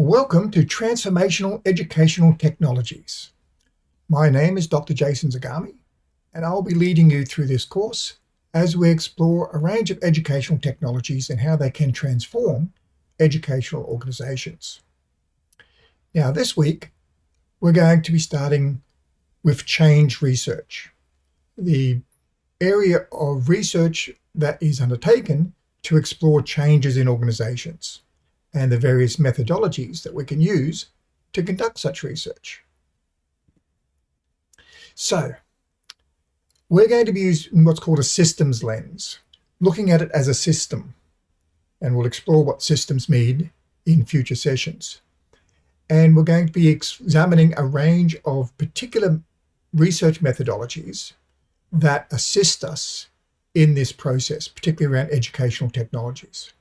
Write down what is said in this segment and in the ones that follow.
Welcome to Transformational Educational Technologies. My name is Dr. Jason Zagami, and I'll be leading you through this course as we explore a range of educational technologies and how they can transform educational organizations. Now, this week, we're going to be starting with change research, the area of research that is undertaken to explore changes in organizations and the various methodologies that we can use to conduct such research. So, we're going to be using what's called a systems lens, looking at it as a system, and we'll explore what systems mean in future sessions. And we're going to be examining a range of particular research methodologies that assist us in this process, particularly around educational technologies.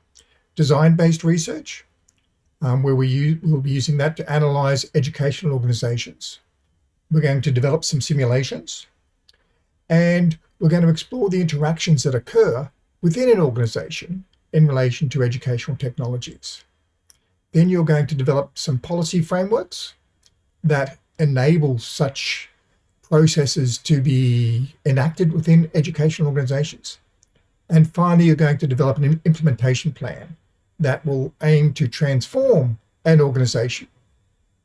Design-based research, um, where we we'll be using that to analyze educational organizations. We're going to develop some simulations, and we're going to explore the interactions that occur within an organization in relation to educational technologies. Then you're going to develop some policy frameworks that enable such processes to be enacted within educational organizations. And finally, you're going to develop an implementation plan that will aim to transform an organization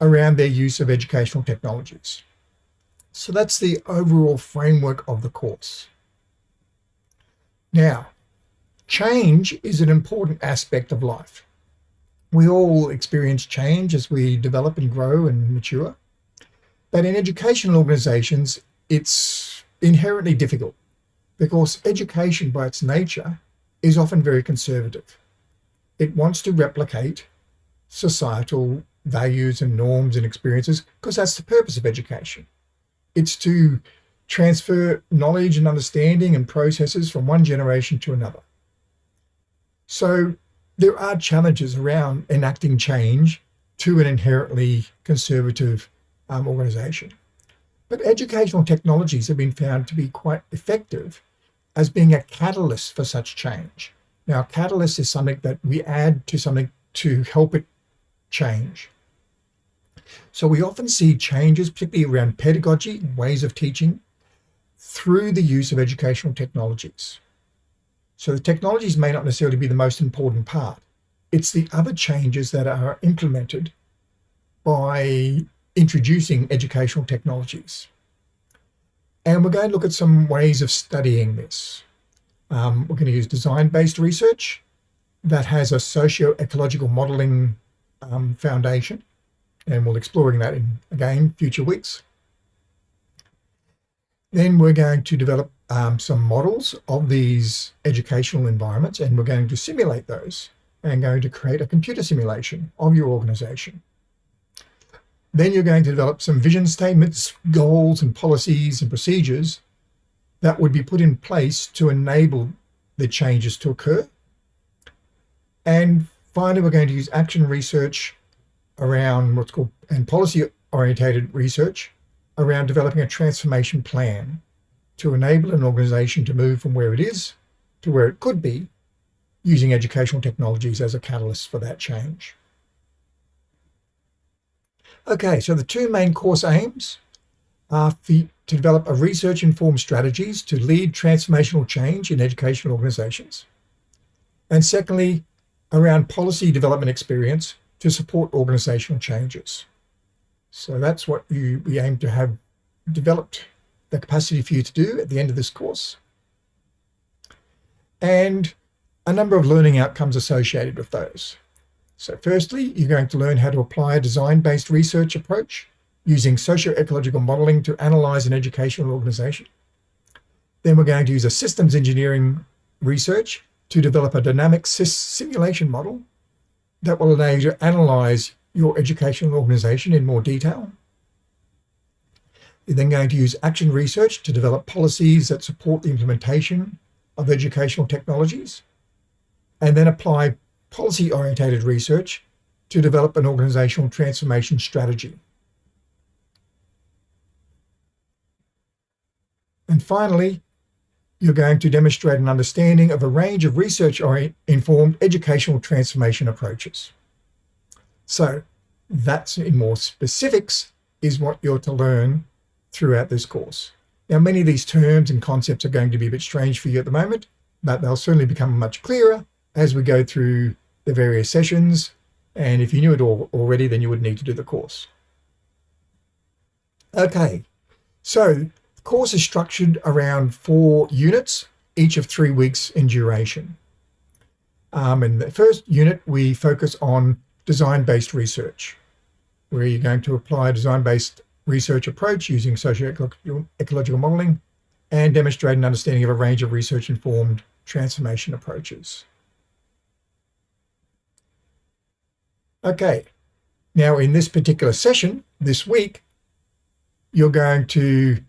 around their use of educational technologies. So that's the overall framework of the course. Now, change is an important aspect of life. We all experience change as we develop and grow and mature. But in educational organizations, it's inherently difficult because education by its nature is often very conservative. It wants to replicate societal values and norms and experiences because that's the purpose of education. It's to transfer knowledge and understanding and processes from one generation to another. So there are challenges around enacting change to an inherently conservative um, organization. But educational technologies have been found to be quite effective as being a catalyst for such change. Now, catalyst is something that we add to something to help it change. So we often see changes, particularly around pedagogy, and ways of teaching, through the use of educational technologies. So the technologies may not necessarily be the most important part. It's the other changes that are implemented by introducing educational technologies. And we're going to look at some ways of studying this. Um, we're going to use design-based research that has a socio-ecological modeling um, foundation, and we'll exploring that in, again, future weeks. Then we're going to develop um, some models of these educational environments, and we're going to simulate those and going to create a computer simulation of your organization. Then you're going to develop some vision statements, goals and policies and procedures that would be put in place to enable the changes to occur. And finally, we're going to use action research around what's called and policy orientated research around developing a transformation plan to enable an organization to move from where it is to where it could be using educational technologies as a catalyst for that change. Okay, so the two main course aims are to develop a research-informed strategies to lead transformational change in educational organizations. And secondly, around policy development experience to support organizational changes. So that's what you, we aim to have developed the capacity for you to do at the end of this course. And a number of learning outcomes associated with those. So firstly, you're going to learn how to apply a design-based research approach using socio-ecological modeling to analyze an educational organization. Then we're going to use a systems engineering research to develop a dynamic simulation model that will allow you to analyze your educational organization in more detail. You're then going to use action research to develop policies that support the implementation of educational technologies, and then apply policy-orientated research to develop an organizational transformation strategy. And finally, you're going to demonstrate an understanding of a range of research-informed educational transformation approaches. So that's in more specifics is what you're to learn throughout this course. Now, many of these terms and concepts are going to be a bit strange for you at the moment, but they'll certainly become much clearer as we go through the various sessions. And if you knew it all already, then you would need to do the course. Okay, so course is structured around four units, each of three weeks in duration. Um, in the first unit, we focus on design-based research, where you're going to apply a design-based research approach using socio-ecological modeling and demonstrate an understanding of a range of research-informed transformation approaches. Okay, now in this particular session, this week, you're going to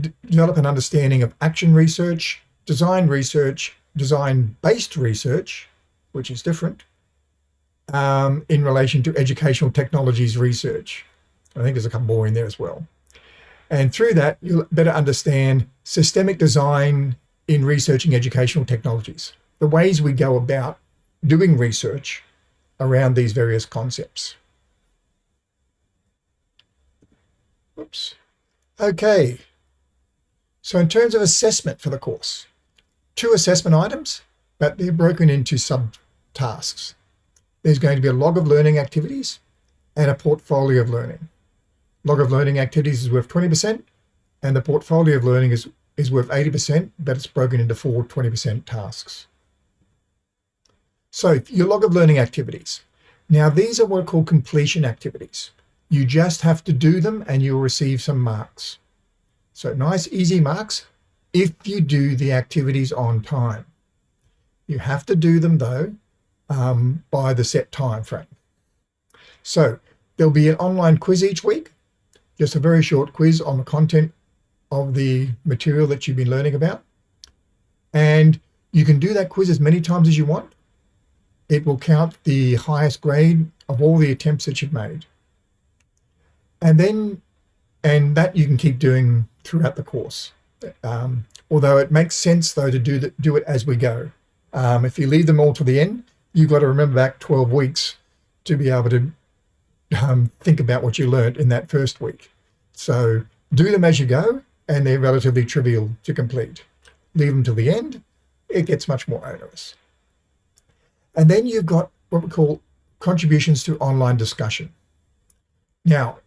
develop an understanding of action research, design research, design-based research, which is different, um, in relation to educational technologies research. I think there's a couple more in there as well. And through that, you'll better understand systemic design in researching educational technologies, the ways we go about doing research around these various concepts. Oops. Okay. So in terms of assessment for the course, two assessment items, but they're broken into subtasks. There's going to be a log of learning activities and a portfolio of learning. Log of learning activities is worth 20% and the portfolio of learning is, is worth 80%, but it's broken into four 20% tasks. So your log of learning activities. Now these are what are called completion activities. You just have to do them and you'll receive some marks. So nice, easy marks if you do the activities on time. You have to do them though um, by the set time frame. So there'll be an online quiz each week, just a very short quiz on the content of the material that you've been learning about. And you can do that quiz as many times as you want. It will count the highest grade of all the attempts that you've made. And then, and that you can keep doing throughout the course. Um, although it makes sense though to do, the, do it as we go. Um, if you leave them all to the end, you've got to remember back 12 weeks to be able to um, think about what you learned in that first week. So do them as you go, and they're relatively trivial to complete. Leave them till the end, it gets much more onerous. And then you've got what we call contributions to online discussion. Now,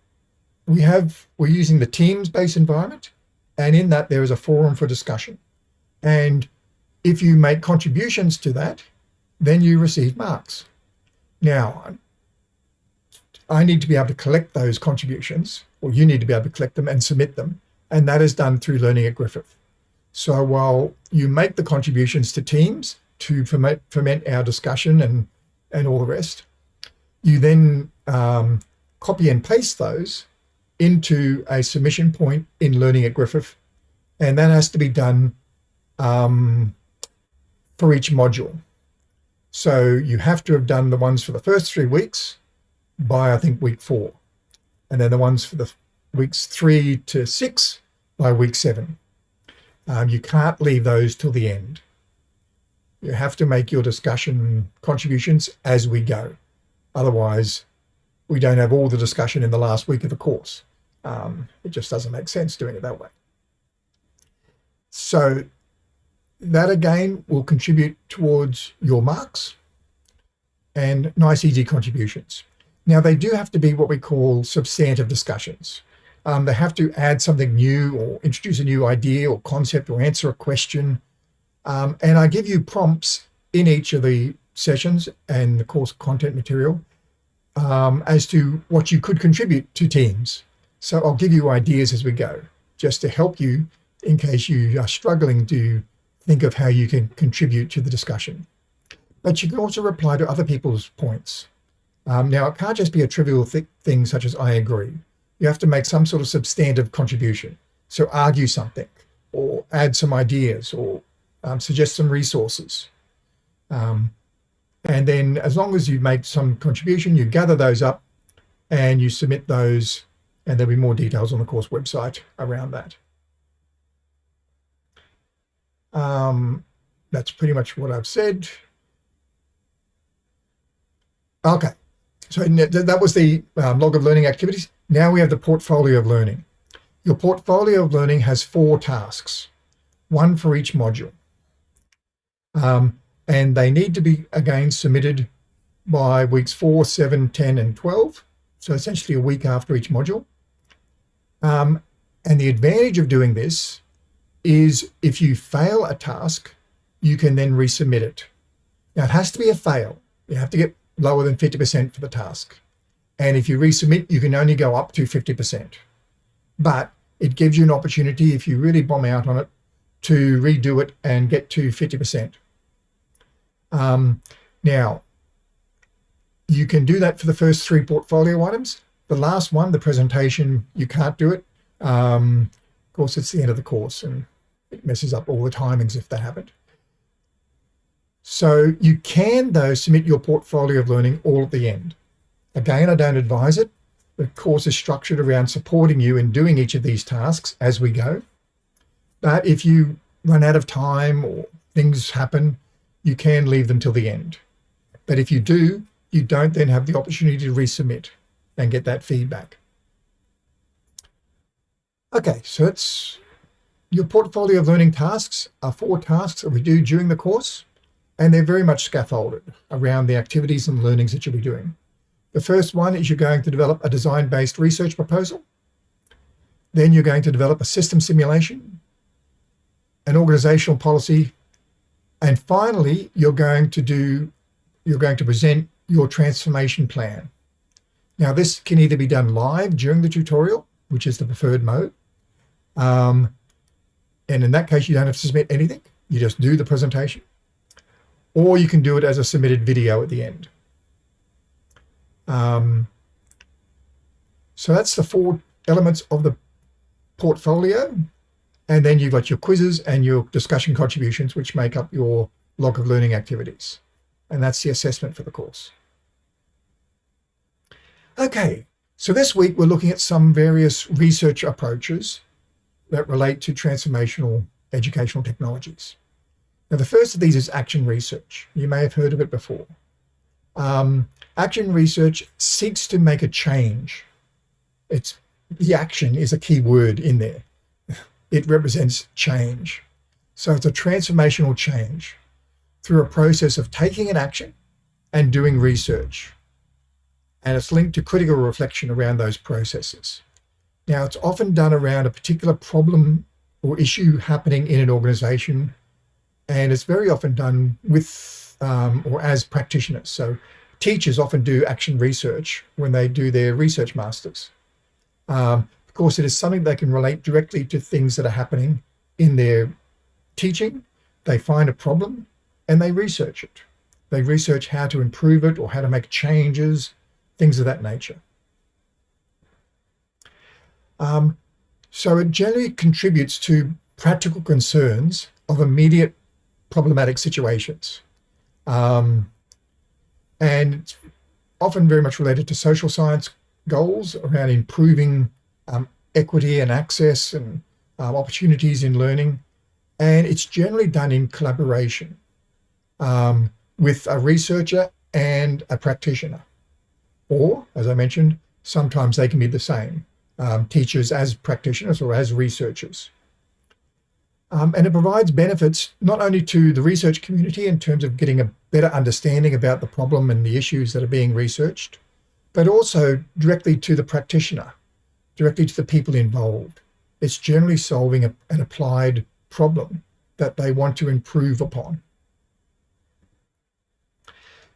we have, we're using the Teams-based environment, and in that there is a forum for discussion. And if you make contributions to that, then you receive marks. Now, I need to be able to collect those contributions, or you need to be able to collect them and submit them, and that is done through Learning at Griffith. So while you make the contributions to Teams to ferment, ferment our discussion and, and all the rest, you then um, copy and paste those into a submission point in Learning at Griffith, and that has to be done um, for each module. So you have to have done the ones for the first three weeks by, I think, week four, and then the ones for the weeks three to six by week seven. Um, you can't leave those till the end. You have to make your discussion contributions as we go. Otherwise, we don't have all the discussion in the last week of the course. Um, it just doesn't make sense doing it that way. So that again will contribute towards your marks and nice easy contributions. Now they do have to be what we call substantive discussions. Um, they have to add something new or introduce a new idea or concept or answer a question. Um, and I give you prompts in each of the sessions and the course content material um, as to what you could contribute to teams. So I'll give you ideas as we go, just to help you in case you are struggling to think of how you can contribute to the discussion. But you can also reply to other people's points. Um, now, it can't just be a trivial th thing such as I agree. You have to make some sort of substantive contribution. So argue something or add some ideas or um, suggest some resources. Um, and then as long as you make some contribution, you gather those up and you submit those and there'll be more details on the course website around that. Um, that's pretty much what I've said. Okay, so that was the um, log of learning activities. Now we have the portfolio of learning. Your portfolio of learning has four tasks, one for each module. Um, and they need to be, again, submitted by weeks 4, 7, 10, and 12. So essentially a week after each module. Um, and the advantage of doing this is if you fail a task, you can then resubmit it. Now it has to be a fail. You have to get lower than 50% for the task. And if you resubmit, you can only go up to 50%. But it gives you an opportunity, if you really bomb out on it, to redo it and get to 50%. Um, now, you can do that for the first three portfolio items. The last one, the presentation, you can't do it. Um, of course, it's the end of the course and it messes up all the timings if they haven't. So you can, though, submit your portfolio of learning all at the end. Again, I don't advise it. The course is structured around supporting you in doing each of these tasks as we go. But if you run out of time or things happen, you can leave them till the end. But if you do, you don't then have the opportunity to resubmit and get that feedback. Okay, so it's your portfolio of learning tasks are four tasks that we do during the course, and they're very much scaffolded around the activities and learnings that you'll be doing. The first one is you're going to develop a design-based research proposal. Then you're going to develop a system simulation, an organizational policy, and finally, you're going to do, you're going to present your transformation plan. Now, this can either be done live during the tutorial, which is the preferred mode. Um, and in that case, you don't have to submit anything. You just do the presentation. Or you can do it as a submitted video at the end. Um, so that's the four elements of the portfolio. And then you've got your quizzes and your discussion contributions, which make up your log of learning activities. And that's the assessment for the course. Okay, so this week we're looking at some various research approaches that relate to transformational educational technologies. Now, the first of these is action research. You may have heard of it before. Um, action research seeks to make a change. It's the action is a key word in there. It represents change. So it's a transformational change through a process of taking an action and doing research. And it's linked to critical reflection around those processes. Now, it's often done around a particular problem or issue happening in an organization, and it's very often done with um, or as practitioners. So teachers often do action research when they do their research masters. Um, of course, it is something they can relate directly to things that are happening in their teaching. They find a problem and they research it. They research how to improve it or how to make changes, things of that nature. Um, so it generally contributes to practical concerns of immediate problematic situations. Um, and it's often very much related to social science goals around improving um, equity and access and um, opportunities in learning. And it's generally done in collaboration um, with a researcher and a practitioner. Or, as I mentioned, sometimes they can be the same um, teachers as practitioners or as researchers. Um, and it provides benefits not only to the research community in terms of getting a better understanding about the problem and the issues that are being researched, but also directly to the practitioner, directly to the people involved. It's generally solving a, an applied problem that they want to improve upon.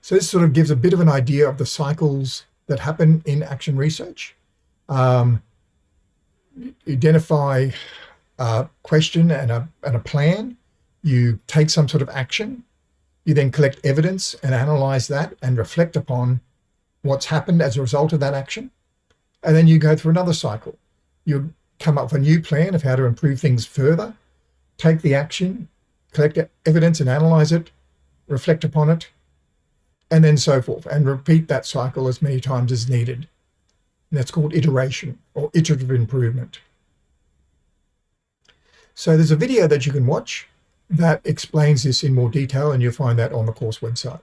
So this sort of gives a bit of an idea of the cycles that happen in action research. Um, identify a question and a, and a plan, you take some sort of action, you then collect evidence and analyze that and reflect upon what's happened as a result of that action. And then you go through another cycle. You come up with a new plan of how to improve things further, take the action, collect evidence and analyze it, reflect upon it, and then so forth, and repeat that cycle as many times as needed. And that's called iteration or iterative improvement. So there's a video that you can watch that explains this in more detail and you'll find that on the course website.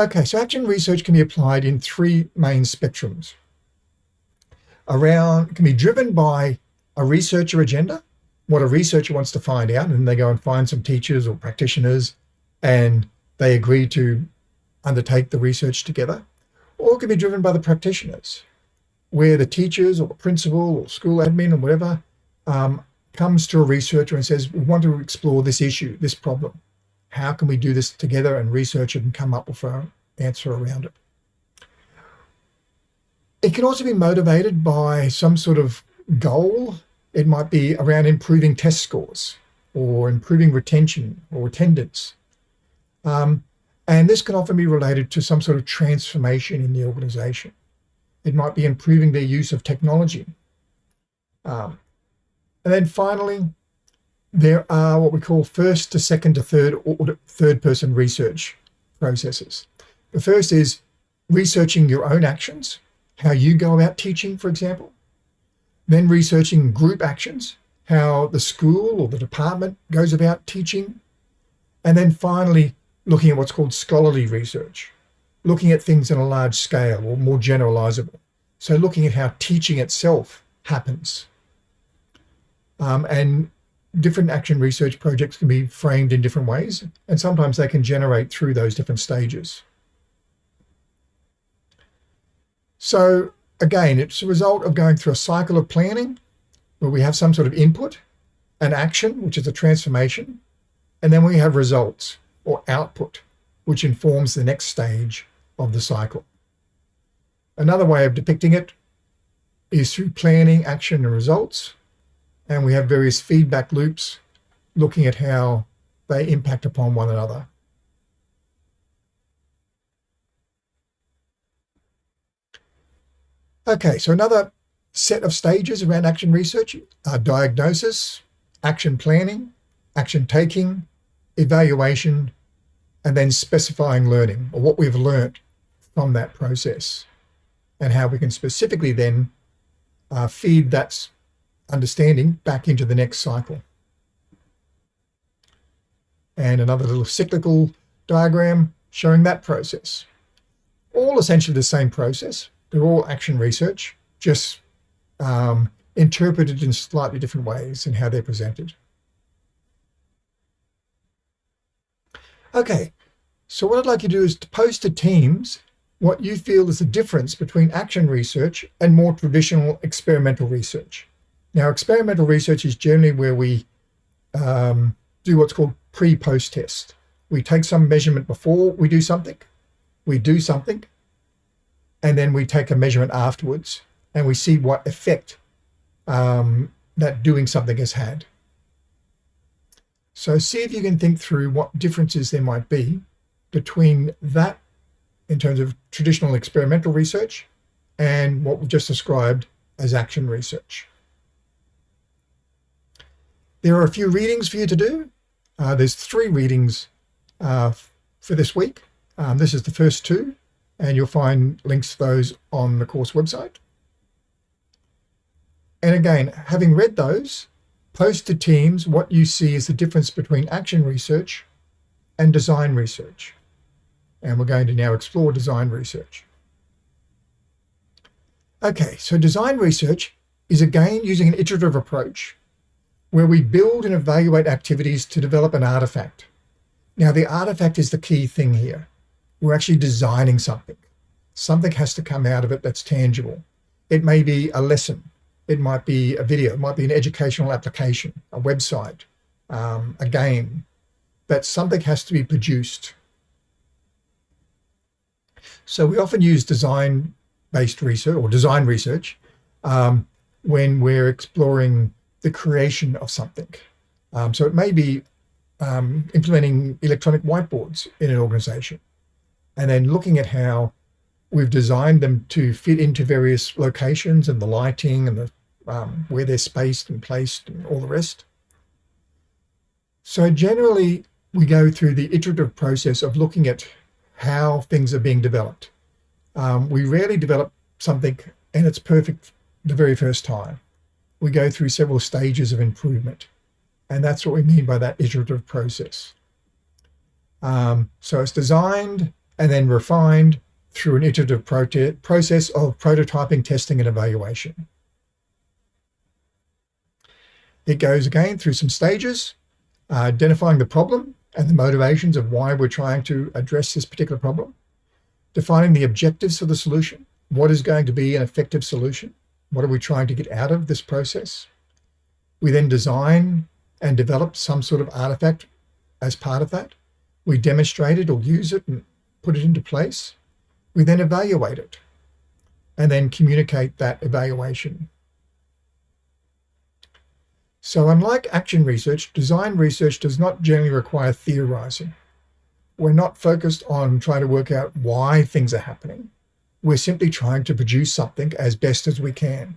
Okay, so action research can be applied in three main spectrums. Around can be driven by a researcher agenda, what a researcher wants to find out, and they go and find some teachers or practitioners and they agree to undertake the research together, or it can be driven by the practitioners, where the teachers or the principal or school admin or whatever um, comes to a researcher and says, we want to explore this issue, this problem. How can we do this together and research it and come up with an answer around it? It can also be motivated by some sort of goal. It might be around improving test scores or improving retention or attendance. Um, and this can often be related to some sort of transformation in the organization. It might be improving their use of technology. Um, and then finally, there are what we call first to second to third third person research processes. The first is researching your own actions, how you go about teaching, for example. Then researching group actions, how the school or the department goes about teaching. And then finally, looking at what's called scholarly research, looking at things on a large scale or more generalizable. So looking at how teaching itself happens. Um, and different action research projects can be framed in different ways, and sometimes they can generate through those different stages. So again, it's a result of going through a cycle of planning where we have some sort of input, an action, which is a transformation, and then we have results or output, which informs the next stage of the cycle. Another way of depicting it is through planning, action, and results, and we have various feedback loops looking at how they impact upon one another. Okay, so another set of stages around action research are diagnosis, action planning, action taking, evaluation, and then specifying learning or what we've learnt from that process and how we can specifically then uh, feed that understanding back into the next cycle. And another little cyclical diagram showing that process. All essentially the same process. They're all action research, just um, interpreted in slightly different ways in how they're presented. Okay, so what I'd like you to do is to post to Teams what you feel is the difference between action research and more traditional experimental research. Now, experimental research is generally where we um, do what's called pre-post test. We take some measurement before we do something, we do something, and then we take a measurement afterwards and we see what effect um, that doing something has had. So see if you can think through what differences there might be between that in terms of traditional experimental research and what we've just described as action research. There are a few readings for you to do. Uh, there's three readings uh, for this week. Um, this is the first two, and you'll find links to those on the course website. And again, having read those, post to teams what you see is the difference between action research and design research. And we're going to now explore design research. Okay, so design research is again using an iterative approach where we build and evaluate activities to develop an artifact. Now the artifact is the key thing here. We're actually designing something. Something has to come out of it that's tangible. It may be a lesson. It might be a video. It might be an educational application, a website, um, a game. But something has to be produced. So we often use design-based research or design research um, when we're exploring the creation of something. Um, so it may be um, implementing electronic whiteboards in an organization and then looking at how we've designed them to fit into various locations and the lighting and the um, where they're spaced and placed and all the rest. So generally, we go through the iterative process of looking at how things are being developed. Um, we rarely develop something and it's perfect the very first time. We go through several stages of improvement. And that's what we mean by that iterative process. Um, so it's designed and then refined through an iterative process of prototyping, testing, and evaluation. It goes again through some stages, uh, identifying the problem and the motivations of why we're trying to address this particular problem, defining the objectives for the solution, what is going to be an effective solution, what are we trying to get out of this process. We then design and develop some sort of artifact as part of that. We demonstrate it or use it and put it into place. We then evaluate it and then communicate that evaluation. So unlike action research, design research does not generally require theorizing. We're not focused on trying to work out why things are happening. We're simply trying to produce something as best as we can.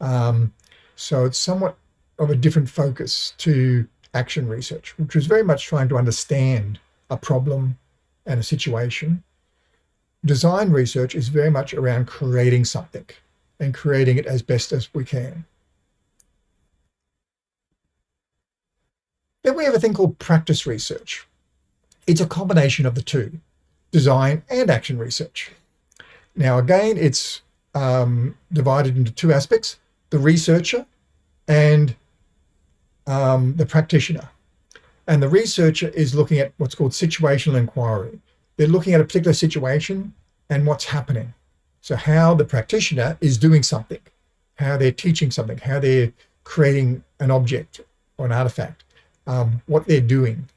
Um, so it's somewhat of a different focus to action research, which was very much trying to understand a problem and a situation. Design research is very much around creating something and creating it as best as we can. Then we have a thing called practice research. It's a combination of the two, design and action research. Now, again, it's um, divided into two aspects, the researcher and um, the practitioner. And the researcher is looking at what's called situational inquiry. They're looking at a particular situation and what's happening. So how the practitioner is doing something, how they're teaching something, how they're creating an object or an artifact, um, what they're doing.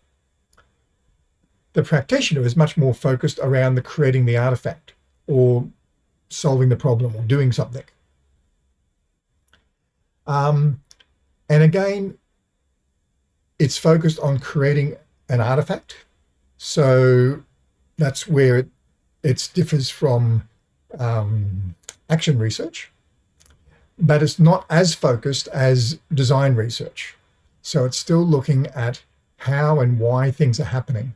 The practitioner is much more focused around the creating the artifact or solving the problem or doing something. Um, and again, it's focused on creating an artifact. So that's where it, differs from um, action research, but it's not as focused as design research. So it's still looking at how and why things are happening.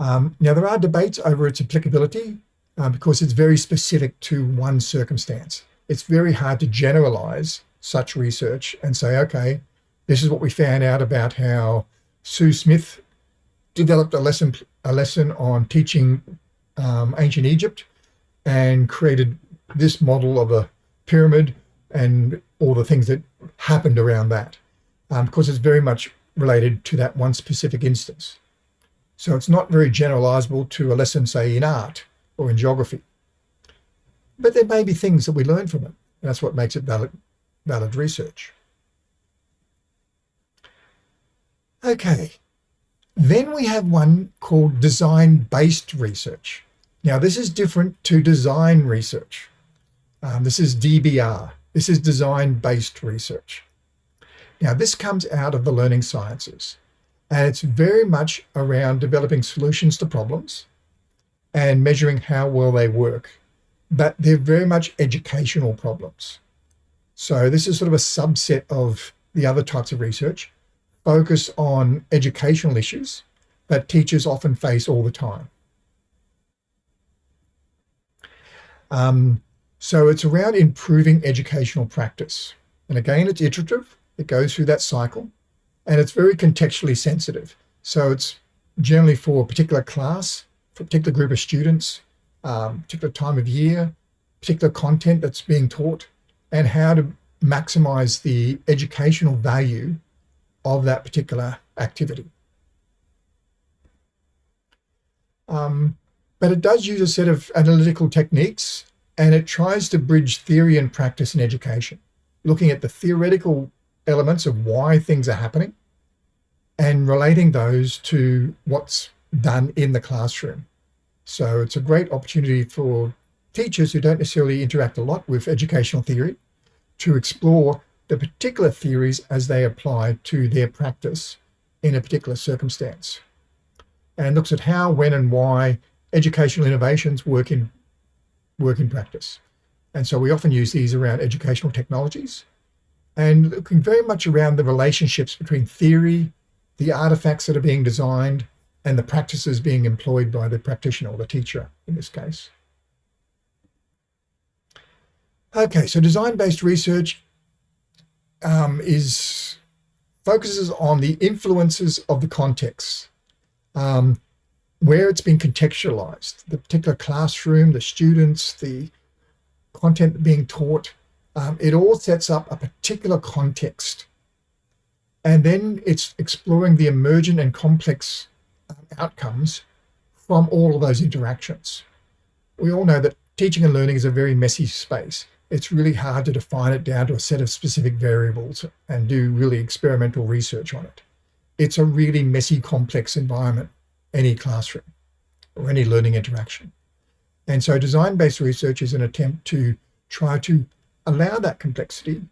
Um, now, there are debates over its applicability uh, because it's very specific to one circumstance. It's very hard to generalize such research and say, okay, this is what we found out about how Sue Smith developed a lesson, a lesson on teaching um, ancient Egypt and created this model of a pyramid and all the things that happened around that, um, because it's very much related to that one specific instance. So it's not very generalizable to a lesson, say, in art or in geography. But there may be things that we learn from it. That's what makes it valid, valid research. Okay, then we have one called design-based research. Now this is different to design research. Um, this is DBR. This is design-based research. Now this comes out of the learning sciences and it's very much around developing solutions to problems and measuring how well they work, but they're very much educational problems. So this is sort of a subset of the other types of research focus on educational issues that teachers often face all the time. Um, so it's around improving educational practice. And again, it's iterative. It goes through that cycle and it's very contextually sensitive. So it's generally for a particular class, for a particular group of students, um, particular time of year, particular content that's being taught, and how to maximize the educational value of that particular activity. Um, but it does use a set of analytical techniques and it tries to bridge theory and practice in education, looking at the theoretical elements of why things are happening and relating those to what's done in the classroom. So it's a great opportunity for teachers who don't necessarily interact a lot with educational theory to explore the particular theories as they apply to their practice in a particular circumstance and looks at how, when and why educational innovations work in, work in practice. And so we often use these around educational technologies and looking very much around the relationships between theory, the artifacts that are being designed, and the practices being employed by the practitioner or the teacher in this case. Okay, so design-based research um, is focuses on the influences of the context. Um, where it's been contextualized, the particular classroom, the students, the content being taught, um, it all sets up a particular context. And then it's exploring the emergent and complex um, outcomes from all of those interactions. We all know that teaching and learning is a very messy space. It's really hard to define it down to a set of specific variables and do really experimental research on it. It's a really messy, complex environment, any classroom or any learning interaction. And so design-based research is an attempt to try to allow that complexity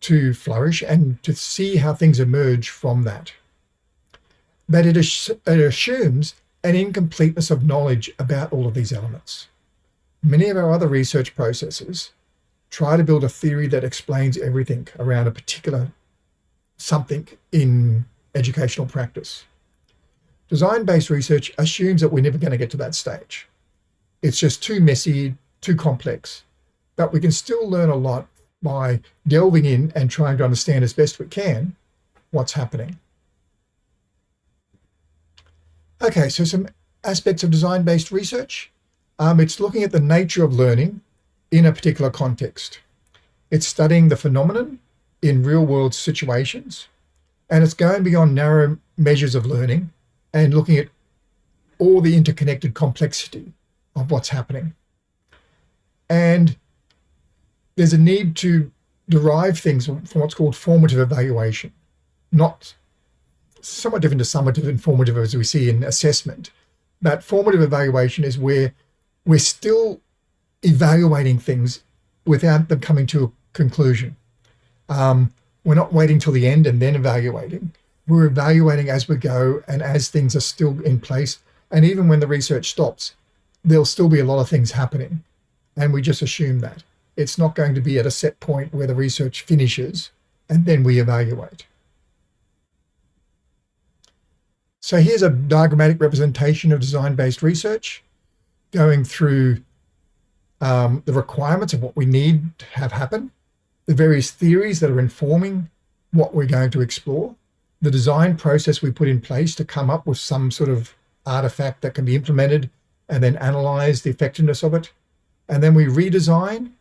to flourish and to see how things emerge from that. But it, it assumes an incompleteness of knowledge about all of these elements. Many of our other research processes try to build a theory that explains everything around a particular something in educational practice. Design-based research assumes that we're never going to get to that stage. It's just too messy, too complex, but we can still learn a lot by delving in and trying to understand as best we can what's happening. Okay, so some aspects of design-based research. Um, it's looking at the nature of learning in a particular context. It's studying the phenomenon in real-world situations, and it's going beyond narrow measures of learning and looking at all the interconnected complexity of what's happening. And there's a need to derive things from what's called formative evaluation, not somewhat different to summative and formative as we see in assessment. But formative evaluation is where we're still evaluating things without them coming to a conclusion. Um, we're not waiting till the end and then evaluating. We're evaluating as we go and as things are still in place. And even when the research stops, there'll still be a lot of things happening. And we just assume that. It's not going to be at a set point where the research finishes and then we evaluate. So here's a diagrammatic representation of design-based research going through um, the requirements of what we need to have happen, the various theories that are informing what we're going to explore, the design process we put in place to come up with some sort of artifact that can be implemented and then analyze the effectiveness of it. And then we redesign,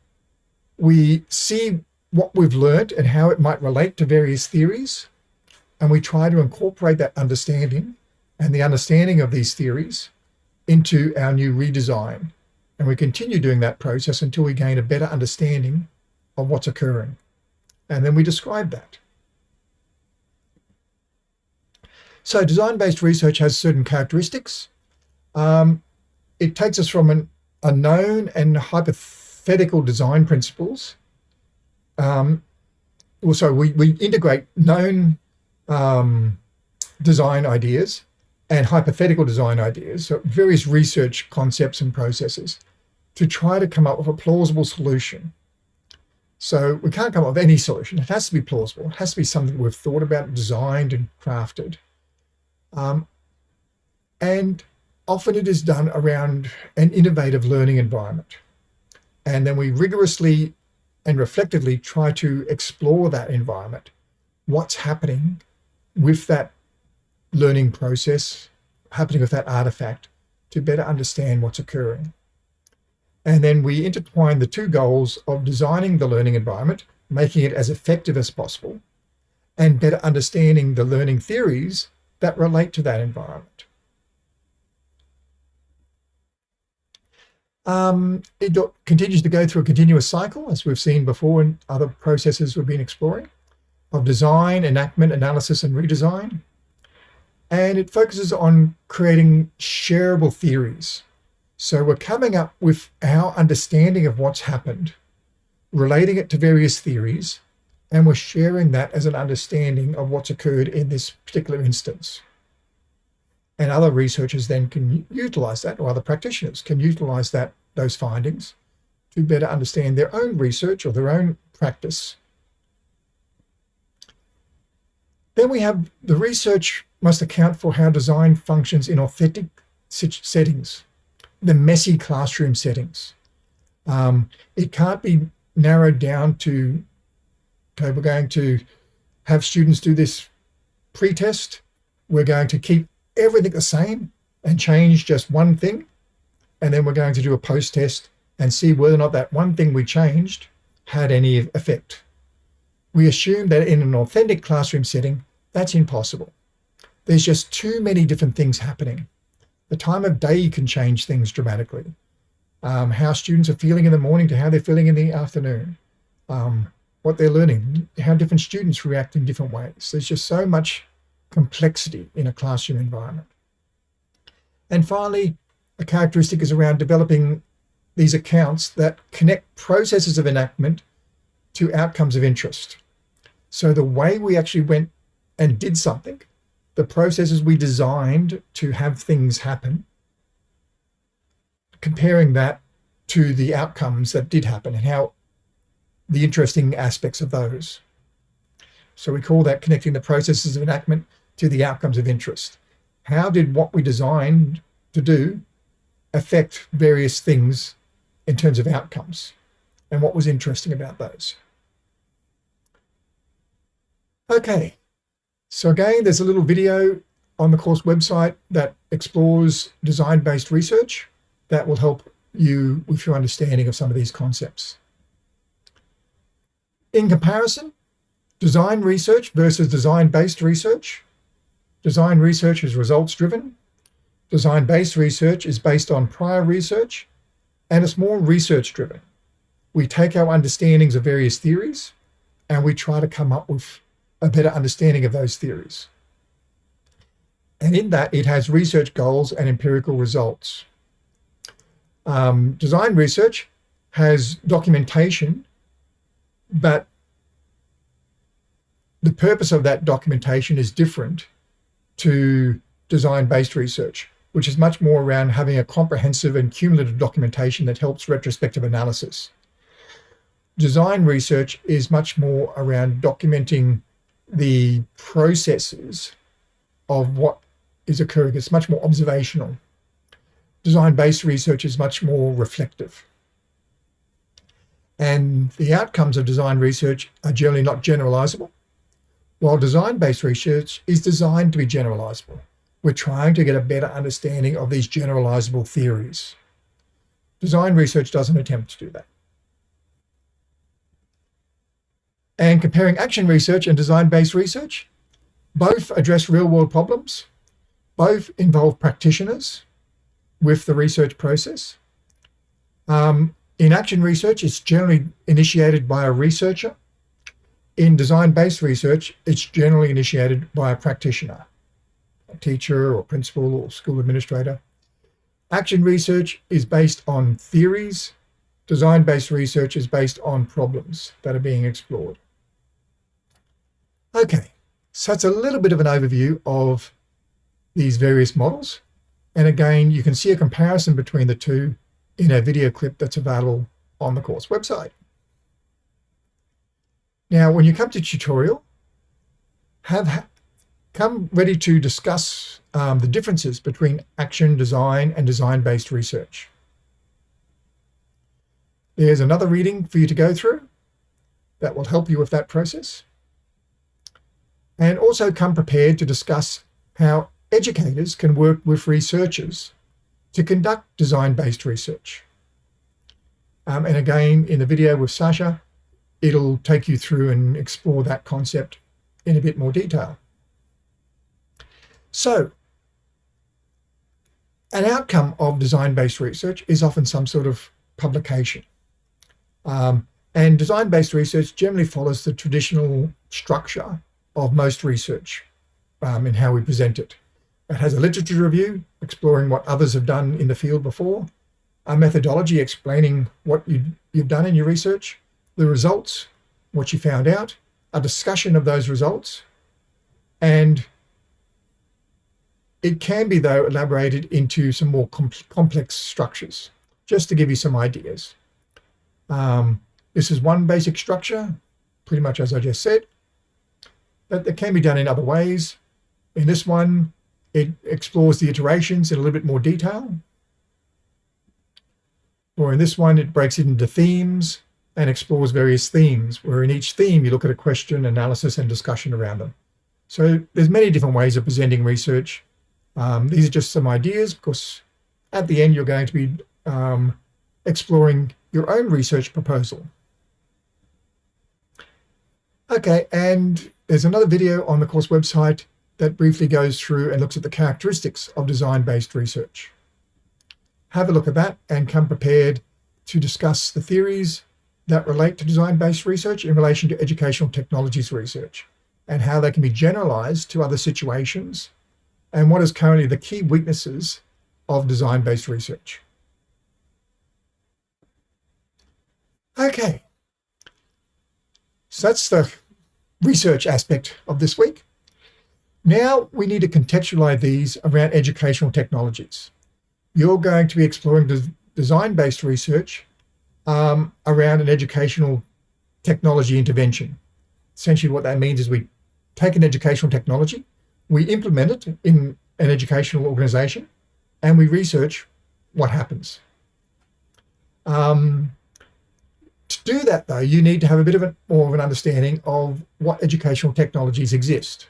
we see what we've learned and how it might relate to various theories, and we try to incorporate that understanding and the understanding of these theories into our new redesign. And we continue doing that process until we gain a better understanding of what's occurring. And then we describe that. So design-based research has certain characteristics. Um, it takes us from an, a known and hypothetical design principles. Um, also, we, we integrate known um, design ideas and hypothetical design ideas, so various research concepts and processes to try to come up with a plausible solution. So we can't come up with any solution. It has to be plausible. It has to be something we've thought about, designed and crafted. Um, and often it is done around an innovative learning environment. And then we rigorously and reflectively try to explore that environment. What's happening with that learning process, happening with that artifact to better understand what's occurring. And then we intertwine the two goals of designing the learning environment, making it as effective as possible, and better understanding the learning theories that relate to that environment. Um, it continues to go through a continuous cycle, as we've seen before in other processes we've been exploring, of design, enactment, analysis, and redesign. And it focuses on creating shareable theories. So we're coming up with our understanding of what's happened, relating it to various theories, and we're sharing that as an understanding of what's occurred in this particular instance. And other researchers then can utilize that, or other practitioners can utilize that those findings to better understand their own research or their own practice. Then we have the research must account for how design functions in authentic settings, the messy classroom settings. Um, it can't be narrowed down to, okay, we're going to have students do this pre-test. We're going to keep everything the same. and change just one thing. And then we're going to do a post test and see whether or not that one thing we changed had any effect. We assume that in an authentic classroom setting, that's impossible. There's just too many different things happening. The time of day can change things dramatically. Um, how students are feeling in the morning to how they're feeling in the afternoon. Um, what they're learning, how different students react in different ways. There's just so much complexity in a classroom environment. And finally, a characteristic is around developing these accounts that connect processes of enactment to outcomes of interest. So the way we actually went and did something, the processes we designed to have things happen, comparing that to the outcomes that did happen and how the interesting aspects of those. So we call that connecting the processes of enactment to the outcomes of interest. How did what we designed to do affect various things in terms of outcomes? And what was interesting about those? Okay, so again, there's a little video on the course website that explores design-based research that will help you with your understanding of some of these concepts. In comparison, design research versus design-based research. Design research is results-driven. Design-based research is based on prior research, and it's more research-driven. We take our understandings of various theories, and we try to come up with a better understanding of those theories. And in that, it has research goals and empirical results. Um, design research has documentation but the purpose of that documentation is different to design-based research, which is much more around having a comprehensive and cumulative documentation that helps retrospective analysis. Design research is much more around documenting the processes of what is occurring. It's much more observational. Design-based research is much more reflective. And the outcomes of design research are generally not generalizable, while design-based research is designed to be generalizable. We're trying to get a better understanding of these generalizable theories. Design research doesn't attempt to do that. And comparing action research and design-based research, both address real-world problems, both involve practitioners with the research process. Um, in action research, it's generally initiated by a researcher. In design-based research, it's generally initiated by a practitioner, a teacher or principal or school administrator. Action research is based on theories. Design-based research is based on problems that are being explored. Okay, so it's a little bit of an overview of these various models. And again, you can see a comparison between the two in a video clip that's available on the course website. Now, when you come to tutorial, have come ready to discuss um, the differences between action design and design-based research. There's another reading for you to go through that will help you with that process. And also come prepared to discuss how educators can work with researchers to conduct design-based research. Um, and again, in the video with Sasha, it'll take you through and explore that concept in a bit more detail. So an outcome of design-based research is often some sort of publication. Um, and design-based research generally follows the traditional structure of most research um, in how we present it. It has a literature review exploring what others have done in the field before, a methodology explaining what you, you've done in your research, the results, what you found out, a discussion of those results, and it can be, though, elaborated into some more com complex structures, just to give you some ideas. Um, this is one basic structure, pretty much as I just said, but it can be done in other ways. In this one, it explores the iterations in a little bit more detail. Or in this one, it breaks it into themes and explores various themes, where in each theme you look at a question, analysis, and discussion around them. So there's many different ways of presenting research, Um, these are just some ideas because at the end you're going to be um, exploring your own research proposal. Okay, and there's another video on the course website that briefly goes through and looks at the characteristics of design-based research. Have a look at that and come prepared to discuss the theories that relate to design-based research in relation to educational technologies research and how they can be generalized to other situations and what is currently the key weaknesses of design-based research. Okay, so that's the research aspect of this week. Now we need to contextualize these around educational technologies. You're going to be exploring design-based research um, around an educational technology intervention. Essentially what that means is we take an educational technology, we implement it in an educational organization, and we research what happens. Um, to do that, though, you need to have a bit of more of an understanding of what educational technologies exist.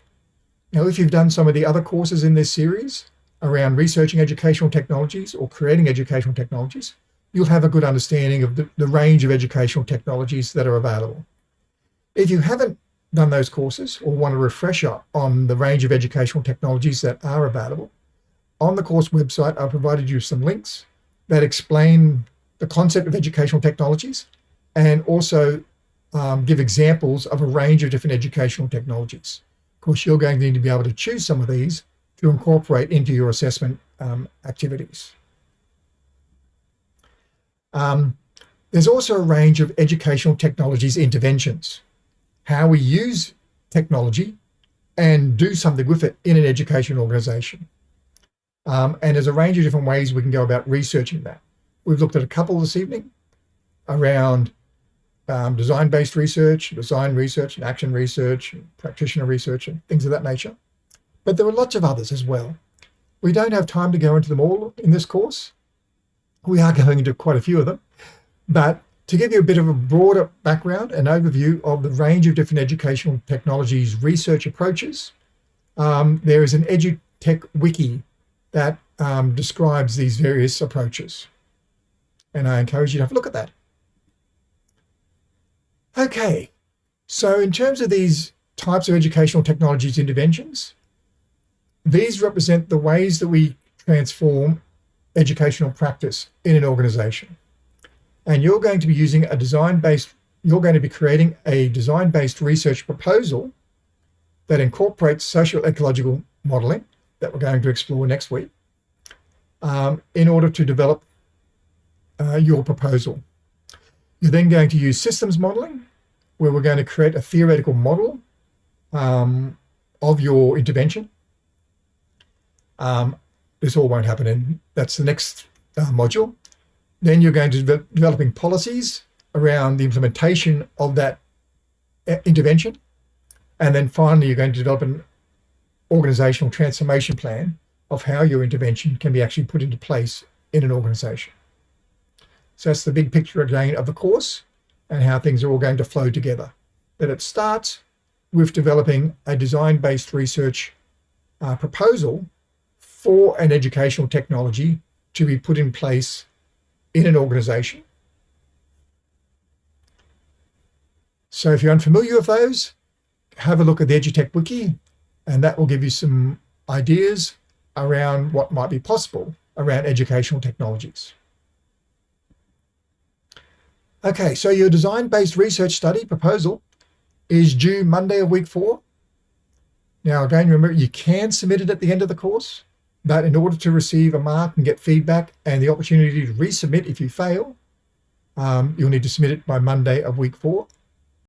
Now, if you've done some of the other courses in this series around researching educational technologies or creating educational technologies, you'll have a good understanding of the, the range of educational technologies that are available. If you haven't done those courses or want a refresher on the range of educational technologies that are available, on the course website, I've provided you some links that explain the concept of educational technologies and also um, give examples of a range of different educational technologies. Of course, you're going to need to be able to choose some of these to incorporate into your assessment um, activities. Um, there's also a range of educational technologies interventions, how we use technology and do something with it in an education organization. Um, and there's a range of different ways we can go about researching that. We've looked at a couple this evening around um, design-based research, design research, and action research, and practitioner research, and things of that nature. But there are lots of others as well. We don't have time to go into them all in this course, we are going into quite a few of them, but to give you a bit of a broader background and overview of the range of different educational technologies research approaches, um, there is an EduTech wiki that um, describes these various approaches. And I encourage you to have a look at that. Okay, so in terms of these types of educational technologies interventions, these represent the ways that we transform educational practice in an organization. And you're going to be using a design-based, you're going to be creating a design-based research proposal that incorporates social ecological modeling that we're going to explore next week um, in order to develop uh, your proposal. You're then going to use systems modeling, where we're going to create a theoretical model um, of your intervention. Um, this all won't happen in, that's the next uh, module. Then you're going to be developing policies around the implementation of that uh, intervention. And then finally, you're going to develop an organizational transformation plan of how your intervention can be actually put into place in an organization. So that's the big picture again of the course and how things are all going to flow together. That it starts with developing a design-based research uh, proposal for an educational technology to be put in place in an organization. So if you're unfamiliar with those, have a look at the EduTech Wiki, and that will give you some ideas around what might be possible around educational technologies. Okay, so your design-based research study proposal is due Monday of week four. Now, again, remember, you can submit it at the end of the course. But in order to receive a mark and get feedback and the opportunity to resubmit if you fail, um, you'll need to submit it by Monday of week four.